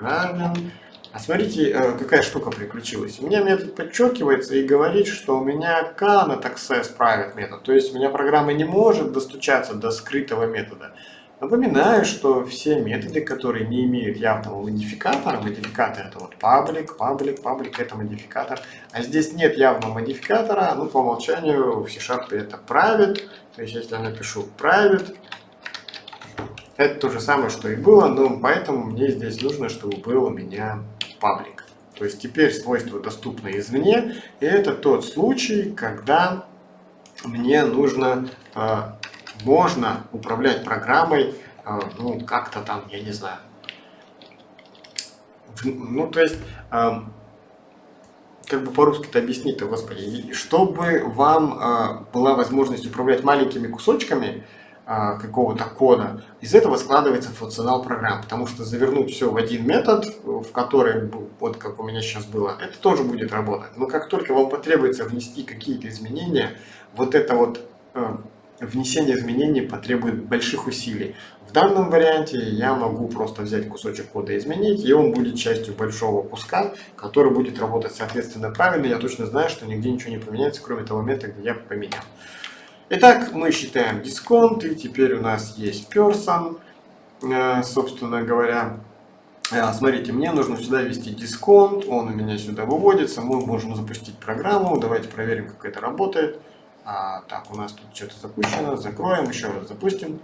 равен... А смотрите, э, какая штука приключилась. У меня метод подчеркивается и говорит, что у меня cannot access private метод. То есть у меня программа не может достучаться до скрытого метода. Напоминаю, что все методы, которые не имеют явного модификатора, модификатор это вот public, public, public это модификатор, а здесь нет явного модификатора, ну по умолчанию в C-Sharp это private, то есть если я напишу private, это то же самое, что и было, но поэтому мне здесь нужно, чтобы был у меня паблик. То есть теперь свойства доступны извне, и это тот случай, когда мне нужно, э, можно управлять программой, э, ну, как-то там, я не знаю. Ну, то есть, э, как бы по-русски-то объяснить-то, господи, чтобы вам была возможность управлять маленькими кусочками, какого-то кода, из этого складывается функционал программ, потому что завернуть все в один метод, в который, вот как у меня сейчас было, это тоже будет работать. Но как только вам потребуется внести какие-то изменения, вот это вот э, внесение изменений потребует больших усилий. В данном варианте я могу просто взять кусочек кода и изменить, и он будет частью большого куска, который будет работать соответственно правильно. Я точно знаю, что нигде ничего не поменяется, кроме того места, где я поменял. Итак, мы считаем дисконт, и теперь у нас есть person, э, собственно говоря. Э, смотрите, мне нужно сюда ввести дисконт, он у меня сюда выводится, мы можем запустить программу, давайте проверим, как это работает. А, так, у нас тут что-то запущено, закроем, еще раз запустим.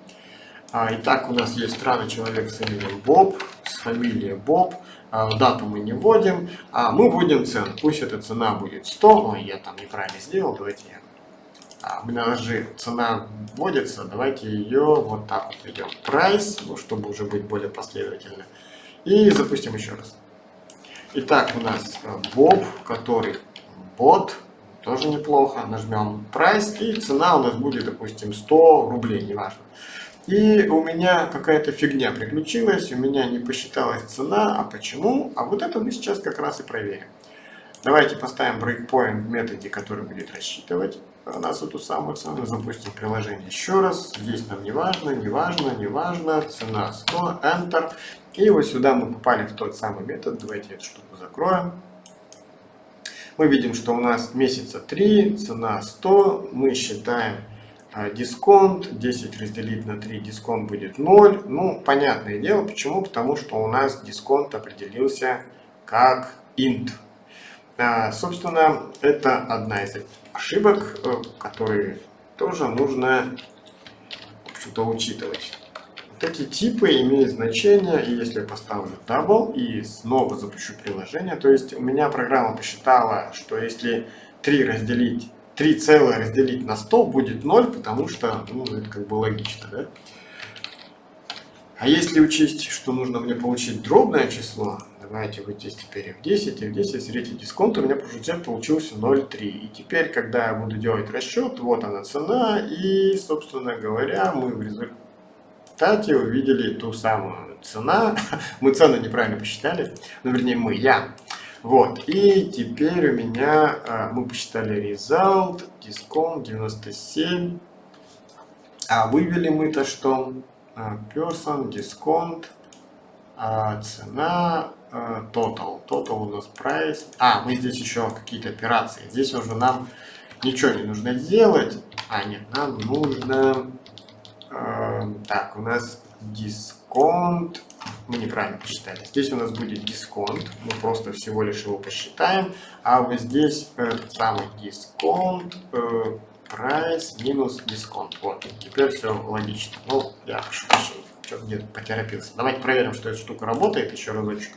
А, итак, у нас есть странный человек с именем Боб, с фамилией Боб, а, дату мы не вводим, а мы вводим цену, пусть эта цена будет 100, ой, я там неправильно сделал, давайте я у нас же цена вводится, давайте ее вот так вот ведем. Price, ну, чтобы уже быть более последовательно. И запустим еще раз. Итак, у нас Bob, который бот, тоже неплохо. Нажмем Price, и цена у нас будет, допустим, 100 рублей, неважно. И у меня какая-то фигня приключилась, у меня не посчиталась цена. А почему? А вот это мы сейчас как раз и проверим. Давайте поставим breakpoint в методе, который будет рассчитывать нас эту самую цену. Запустим приложение еще раз. Здесь нам не важно, не важно, не важно. Цена 100, Enter. И вот сюда мы попали в тот самый метод. Давайте эту штуку закроем. Мы видим, что у нас месяца 3, цена 100. Мы считаем а, дисконт. 10 разделить на 3, дисконт будет 0. Ну, понятное дело, почему? Потому что у нас дисконт определился как int. А, собственно, это одна из ошибок, э, которые тоже нужно что-то учитывать. Вот эти типы имеют значение, и если я поставлю double и снова запущу приложение, то есть у меня программа посчитала, что если 3 разделить 3 целое разделить на 100 будет 0, потому что, ну, это как бы логично, да? А если учесть, что нужно мне получить дробное число, давайте вот здесь теперь f10, f10, средний дисконт, у меня бюджет получился 0,3. И теперь, когда я буду делать расчет, вот она цена, и, собственно говоря, мы в результате увидели ту самую цена. мы цену неправильно посчитали, ну, вернее, мы, я. Вот, и теперь у меня, а, мы посчитали result, дисконт 97, а вывели мы-то что? А, person, дисконт, а, цена, а, total. Total у нас price. А, мы здесь еще какие-то операции. Здесь уже нам ничего не нужно делать. А, нет, нам нужно... Так, у нас дисконт. Мы неправильно посчитали. Здесь у нас будет дисконт. Мы просто всего лишь его посчитаем. А вот здесь этот самый дисконт э, Price минус дисконт. Вот, теперь все логично. Ну, я прошу что-то где-то поторопился. Давайте проверим, что эта штука работает еще разочек.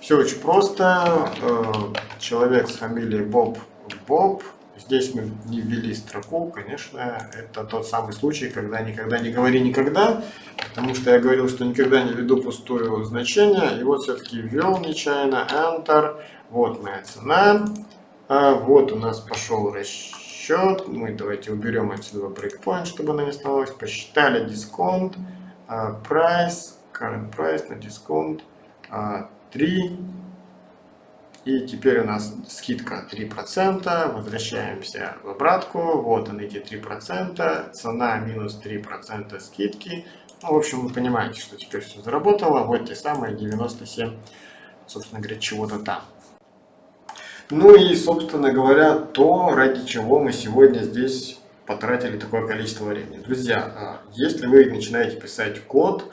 Все очень просто. Э, человек с фамилией Боб Боб. Здесь мы не ввели строку, конечно, это тот самый случай, когда никогда не говори никогда, потому что я говорил, что никогда не веду пустую значение, и вот все-таки ввел нечаянно, Enter, вот моя цена, а вот у нас пошел расчет счет. Мы давайте уберем отсюда breakpoint, чтобы она не оставалась. Посчитали дисконт, uh, price, current price на дисконт 3. И теперь у нас скидка 3%. Возвращаемся в обратку. Вот они эти 3%. Цена минус 3% скидки. Ну, в общем, вы понимаете, что теперь все заработало. Вот те самые 97, собственно говоря, чего-то там. Ну и, собственно говоря, то, ради чего мы сегодня здесь потратили такое количество времени. Друзья, а, если вы начинаете писать код,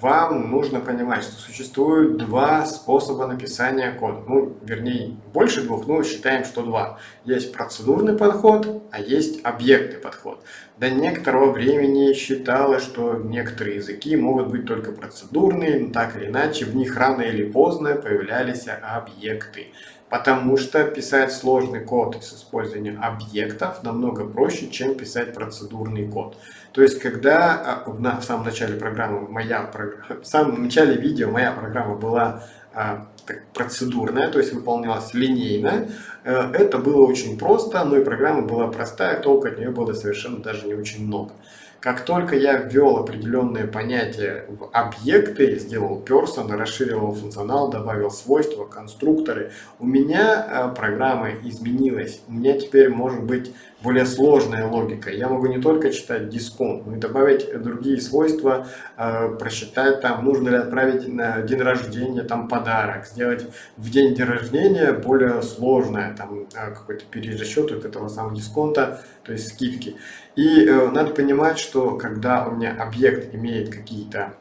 вам нужно понимать, что существует два способа написания кода. Ну, вернее, больше двух, но считаем, что два. Есть процедурный подход, а есть объектный подход. До некоторого времени считалось, что некоторые языки могут быть только процедурные, но так или иначе в них рано или поздно появлялись объекты. Потому что писать сложный код с использованием объектов намного проще, чем писать процедурный код. То есть, когда а, в самом начале программы, моя, в самом начале видео моя программа была а, процедурная, то есть выполнялась линейно, э, это было очень просто, но и программа была простая, толку от нее было совершенно даже не очень много. Как только я ввел определенные понятия в объекты, сделал person, расширил функционал, добавил свойства, конструкторы, у меня э, программа изменилась. У меня теперь может быть более сложная логика. Я могу не только читать дисконт, но и добавить другие свойства, э, просчитать там, нужно ли отправить на день рождения там подарок, сделать в день день рождения более сложное, там э, какой-то перерасчет вот этого самого дисконта, то есть скидки. И э, надо понимать, что когда у меня объект имеет какие-то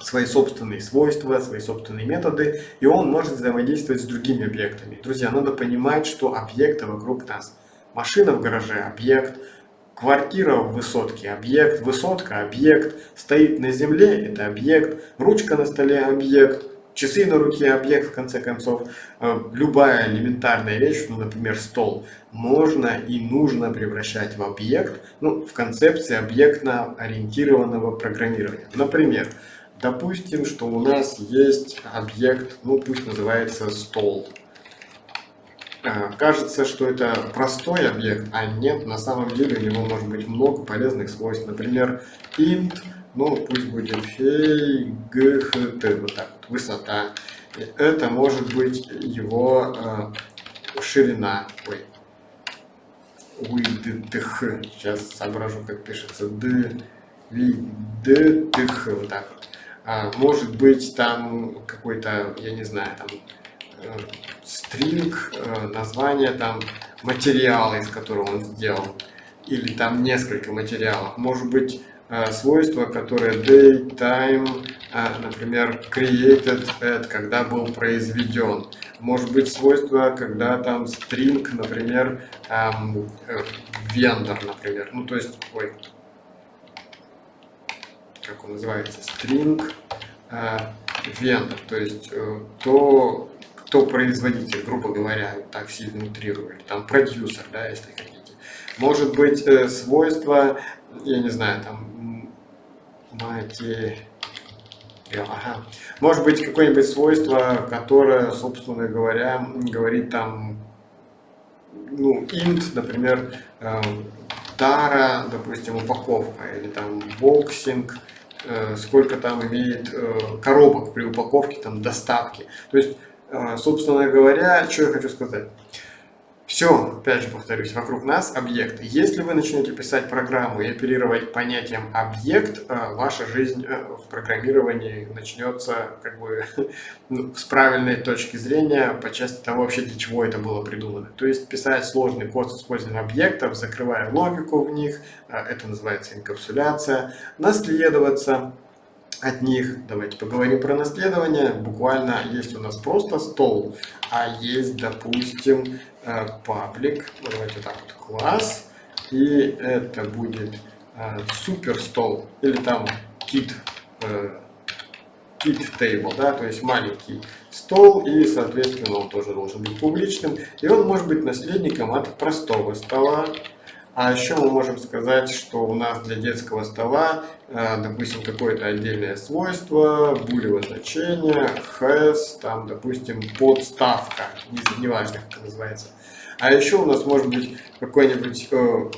свои собственные свойства, свои собственные методы, и он может взаимодействовать с другими объектами. Друзья, надо понимать, что объекты вокруг нас – Машина в гараже – объект, квартира в высотке – объект, высотка – объект, стоит на земле – это объект, ручка на столе – объект, часы на руке, объект, в конце концов, э, любая элементарная вещь, ну, например, стол, можно и нужно превращать в объект, ну, в концепции объектно-ориентированного программирования. Например, допустим, что у нас есть объект, ну, пусть называется стол. Э, кажется, что это простой объект, а нет, на самом деле у него может быть много полезных свойств. Например, int ну пусть будет фей, г, х, т, вот так вот, высота. Это может быть его э, ширина, ой, width, сейчас соображу, как пишется, d, width, вот так вот. А, может быть там какой-то, я не знаю, там стринг, э, название там материала, из которого он сделан, или там несколько материалов. Может быть Э, свойства, которые date, time, э, например, created at, когда был произведен. Может быть свойство, когда там string, например, эм, vendor, например. Ну, то есть, ой, как он называется, э, vendor, то есть э, то, кто производитель, грубо говоря, так сильно утрирую, там продюсер, да, если хотите. Может быть э, свойство, я не знаю, там материал. Ага. Может быть какое-нибудь свойство, которое, собственно говоря, говорит там, ну, int, например, э, тара, допустим, упаковка, или там боксинг, э, сколько там имеет э, коробок при упаковке, там доставки. То есть, собственно говоря, что я хочу сказать. Все, опять же повторюсь, вокруг нас объект. Если вы начнете писать программу и оперировать понятием объект, э, ваша жизнь э, в программировании начнется как бы ну, с правильной точки зрения по части того вообще для чего это было придумано. То есть писать сложный код с использованием объектов, закрывая логику в них, э, это называется инкапсуляция, наследоваться от них. Давайте поговорим про наследование. Буквально есть у нас просто стол, а есть, допустим, паблик. Э, Давайте так вот, класс. И это будет э, супер стол или там kit, э, table, да, то есть маленький стол, и, соответственно, он тоже должен быть публичным. И он может быть наследником от простого стола, а еще мы можем сказать, что у нас для детского стола, э, допустим, какое-то отдельное свойство, булевое значение, has, там, допустим, подставка, неважно, как это называется. А еще у нас может быть какой-нибудь э,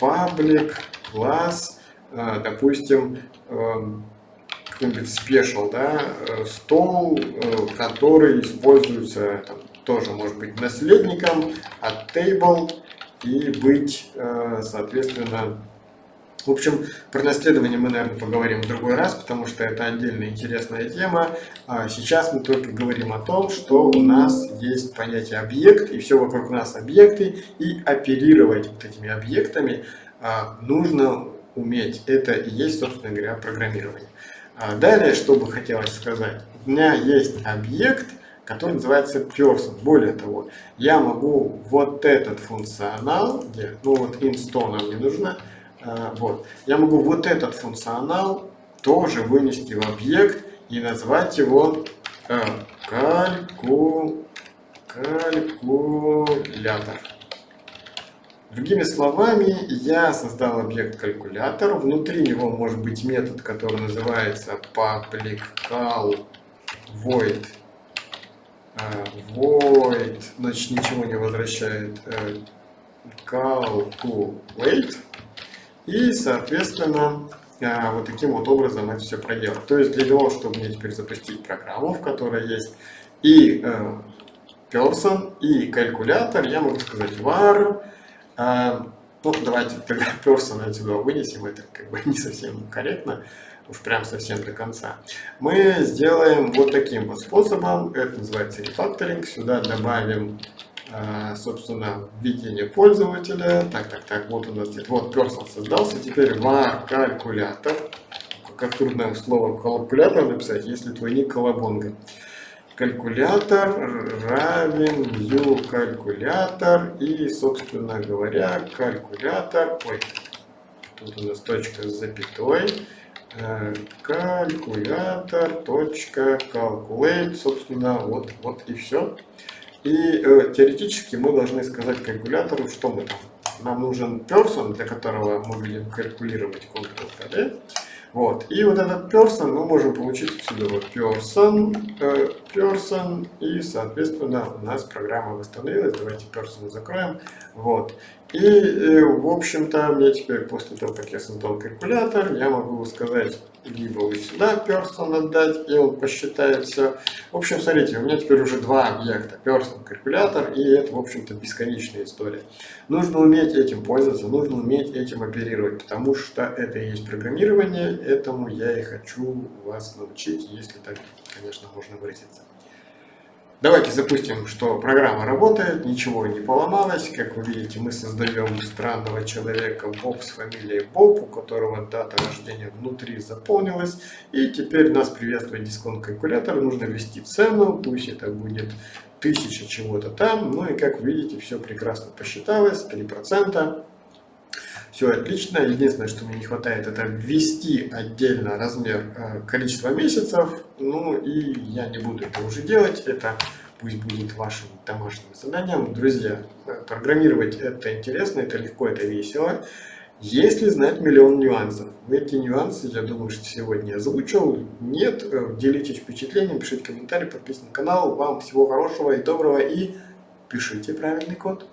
паблик, класс, э, допустим, какой-нибудь special, да, стол, который используется там, тоже может быть наследником от table и быть, э, соответственно, в общем, про наследование мы, наверное, поговорим в другой раз, потому что это отдельная интересная тема. А сейчас мы только говорим о том, что у нас есть понятие объект, и все вокруг нас объекты, и оперировать вот этими объектами а, нужно уметь. Это и есть, собственно говоря, программирование. А далее, что бы хотелось сказать. У меня есть объект – который называется person. Более того, я могу вот этот функционал, где, ну вот insto нам не нужно, э, вот, я могу вот этот функционал тоже вынести в объект и назвать его э, кальку, калькулятор. Другими словами, я создал объект калькулятор, внутри него может быть метод, который называется public call void void, значит ничего не возвращает, э, calculate, и, соответственно, э, вот таким вот образом это все проделать. То есть для того, чтобы мне теперь запустить программу, в которой есть и э, person, и калькулятор, я могу сказать var, ну, давайте тогда person отсюда вынесем, это как бы не совсем корректно уж прям совсем до конца, мы сделаем вот таким вот способом. Это называется рефакторинг. Сюда добавим, а, собственно, введение пользователя. Так, так, так, вот у нас здесь, вот person создался. Теперь var калькулятор. Как трудное слово калькулятор написать, если твой ник колобонга. Калькулятор равен new калькулятор и, собственно говоря, калькулятор, ой, тут у нас точка с запятой, calculator.calculate, собственно, вот, вот и все. И э, теоретически мы должны сказать калькулятору, что мы там. Нам нужен person, для которого мы будем калькулировать Ctrl-KD. Вот. И вот этот person мы можем получить отсюда вот person, э, person, и, соответственно, у нас программа восстановилась. Давайте person закроем. Вот. И, э, в общем-то, мне теперь, после того, как я создал калькулятор, я могу сказать, либо вот сюда person отдать, и он посчитает все. В общем, смотрите, у меня теперь уже два объекта, person, калькулятор, и это, в общем-то, бесконечная история. Нужно уметь этим пользоваться, нужно уметь этим оперировать, потому что это и есть программирование, этому я и хочу вас научить, если так, конечно, можно выразиться. Давайте запустим, что программа работает, ничего не поломалось. Как вы видите, мы создаем странного человека Боб с фамилией Боб, у которого дата рождения внутри заполнилась. И теперь нас приветствует дисконт калькулятор. Нужно ввести цену, пусть это будет тысяча чего-то там. Ну и как вы видите, все прекрасно посчиталось, 3%. Все отлично. Единственное, что мне не хватает, это ввести отдельно размер э, количества месяцев. Ну и я не буду это уже делать. Это пусть будет вашим домашним заданием. Друзья, э, программировать это интересно, это легко, это весело. Если знать миллион нюансов. Эти нюансы, я думаю, что сегодня озвучил. Нет, э, делитесь впечатлением, пишите комментарии, подписывайтесь на канал. Вам всего хорошего и доброго и пишите правильный код.